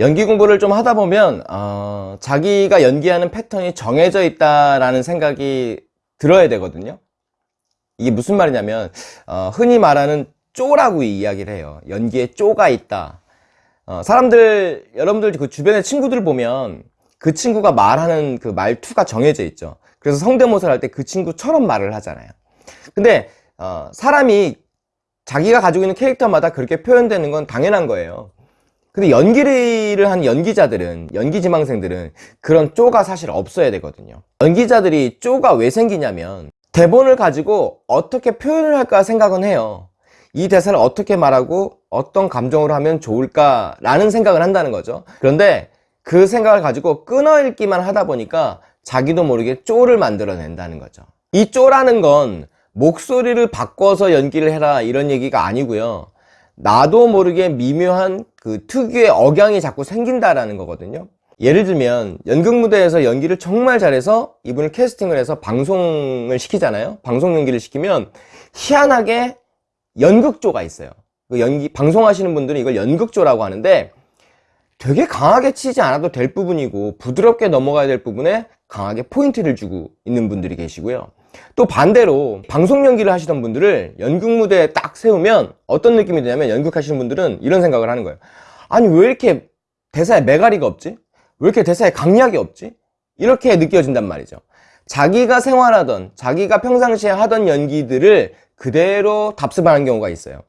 연기 공부를 좀 하다 보면 어, 자기가 연기하는 패턴이 정해져 있다라는 생각이 들어야 되거든요. 이게 무슨 말이냐면 어, 흔히 말하는 쪼라고 이야기를 해요. 연기에 쪼가 있다. 어, 사람들 여러분들 그 주변의 친구들 보면 그 친구가 말하는 그 말투가 정해져 있죠. 그래서 성대모사를 할 때 그 친구처럼 말을 하잖아요. 근데 어, 사람이 자기가 가지고 있는 캐릭터마다 그렇게 표현되는 건 당연한 거예요 근데 연기를 한 연기자들은 연기 지망생들은 그런 쪼가 사실 없어야 되거든요. 연기자들이 쪼가 왜 생기냐면 대본을 가지고 어떻게 표현을 할까 생각은 해요. 이 대사를 어떻게 말하고 어떤 감정으로 하면 좋을까 라는 생각을 한다는 거죠. 그런데 그 생각을 가지고 끊어 읽기만 하다 보니까 자기도 모르게 쪼를 만들어낸다는 거죠. 이 쪼라는 건 목소리를 바꿔서 연기를 해라 이런 얘기가 아니고요. 나도 모르게 미묘한 그 특유의 억양이 자꾸 생긴다라는 거거든요. 예를 들면 연극 무대에서 연기를 정말 잘해서 이분을 캐스팅을 해서 방송을 시키잖아요. 방송 연기를 시키면 희한하게 연극조가 있어요. 그 연기 방송하시는 분들은 이걸 연극조라고 하는데 되게 강하게 치지 않아도 될 부분이고 부드럽게 넘어가야 될 부분에 강하게 포인트를 주고 있는 분들이 계시고요 또 반대로 방송 연기를 하시던 분들을 연극 무대에 딱 세우면 어떤 느낌이 드냐면 연극 하시는 분들은 이런 생각을 하는 거예요. 아니 왜 이렇게 대사에 매가리가 없지? 왜 이렇게 대사에 강약이 없지? 이렇게 느껴진단 말이죠. 자기가 생활하던 자기가 평상시에 하던 연기들을 그대로 답습하는 경우가 있어요.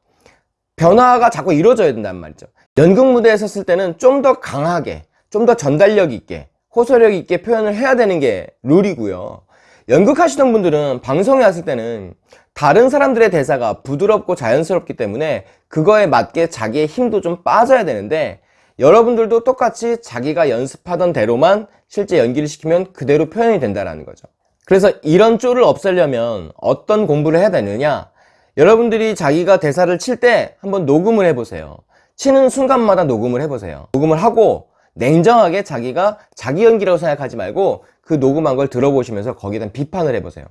변화가 자꾸 이루어져야 된단 말이죠. 연극 무대에 섰을 때는 좀 더 강하게 좀 더 전달력 있게 호소력 있게 표현을 해야 되는 게 룰이고요 연극 하시던 분들은 방송에 왔을 때는 다른 사람들의 대사가 부드럽고 자연스럽기 때문에 그거에 맞게 자기의 힘도 좀 빠져야 되는데 여러분들도 똑같이 자기가 연습하던 대로만 실제 연기를 시키면 그대로 표현이 된다는 거죠. 그래서 이런 쪼를 없애려면 어떤 공부를 해야 되느냐? 여러분들이 자기가 대사를 칠 때 한번 녹음을 해보세요. 치는 순간마다 녹음을 해보세요. 녹음을 하고 냉정하게 자기가 자기 연기라고 생각하지 말고 그 녹음한 걸 들어보시면서 거기에 대한 비판을 해보세요.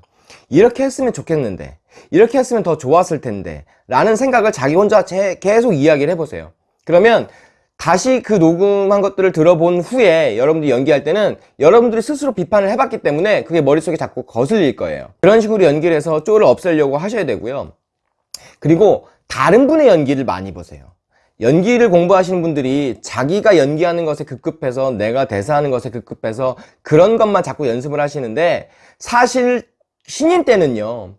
이렇게 했으면 좋겠는데 이렇게 했으면 더 좋았을 텐데 라는 생각을 자기 혼자 계속 이야기를 해보세요. 그러면 다시 그 녹음한 것들을 들어본 후에 여러분들이 연기할 때는 여러분들이 스스로 비판을 해봤기 때문에 그게 머릿속에 자꾸 거슬릴 거예요. 그런 식으로 연기를 해서 쪼를 없애려고 하셔야 되고요. 그리고 다른 분의 연기를 많이 보세요 연기를 공부하시는 분들이 자기가 연기하는 것에 급급해서 내가 대사하는 것에 급급해서 그런 것만 자꾸 연습을 하시는데 사실 신인 때는요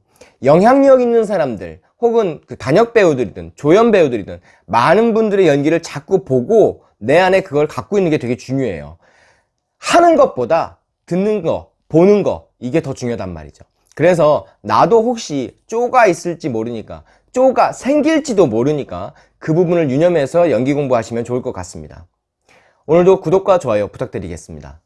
영향력 있는 사람들 혹은 그 단역 배우들이든 조연 배우들이든 많은 분들의 연기를 자꾸 보고 내 안에 그걸 갖고 있는 게 되게 중요해요. 하는 것보다 듣는 거 보는 거 이게 더 중요하단 말이죠. 그래서 나도 혹시 쪼가 있을지 모르니까 쪼가 생길지도 모르니까 그 부분을 유념해서 연기 공부하시면 좋을 것 같습니다. 오늘도 구독과 좋아요 부탁드리겠습니다.